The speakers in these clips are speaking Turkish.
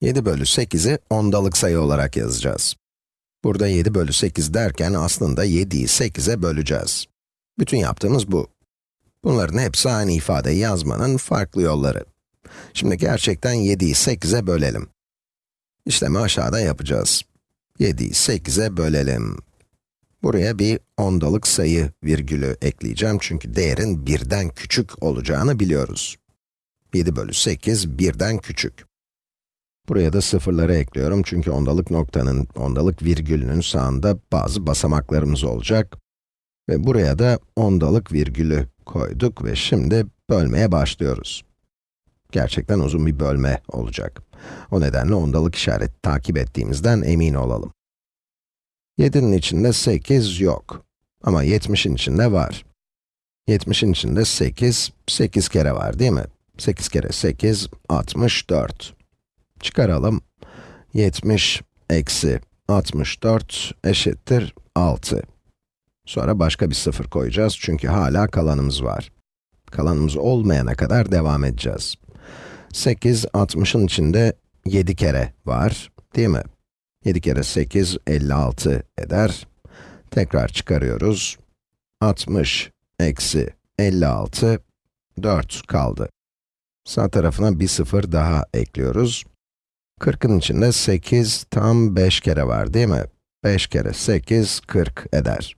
7 bölü 8'i ondalık sayı olarak yazacağız. Burada 7 bölü 8 derken aslında 7'yi 8'e böleceğiz. Bütün yaptığımız bu. Bunların hepsi aynı ifadeyi yazmanın farklı yolları. Şimdi gerçekten 7'yi 8'e bölelim. İşlemi aşağıda yapacağız. 7'yi 8'e bölelim. Buraya bir ondalık sayı virgülü ekleyeceğim çünkü değerin birden küçük olacağını biliyoruz. 7 bölü 8, birden küçük. Buraya da sıfırları ekliyorum çünkü ondalık noktanın, ondalık virgülünün sağında bazı basamaklarımız olacak. Ve buraya da ondalık virgülü koyduk ve şimdi bölmeye başlıyoruz. Gerçekten uzun bir bölme olacak. O nedenle ondalık işareti takip ettiğimizden emin olalım. 7'nin içinde 8 yok. Ama 70'in içinde var. 70'in içinde 8, 8 kere var değil mi? 8 kere 8, 64. Çıkaralım. 70 eksi 64 eşittir 6. Sonra başka bir sıfır koyacağız çünkü hala kalanımız var. Kalanımız olmayana kadar devam edeceğiz. 8, 60'ın içinde 7 kere var, değil mi? 7 kere 8, 56 eder. Tekrar çıkarıyoruz. 60 eksi 56, 4 kaldı. Sağ tarafına bir sıfır daha ekliyoruz. 40'ın içinde 8 tam 5 kere var değil mi? 5 kere 8, 40 eder.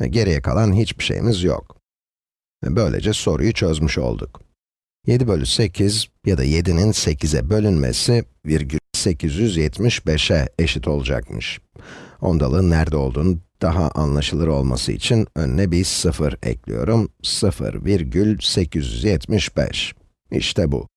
Ve geriye kalan hiçbir şeyimiz yok. Ve böylece soruyu çözmüş olduk. 7 bölü 8 ya da 7'nin 8'e bölünmesi virgül 875'e eşit olacakmış. Ondalığın nerede olduğunu daha anlaşılır olması için önüne bir 0 ekliyorum. 0 virgül 875. İşte bu.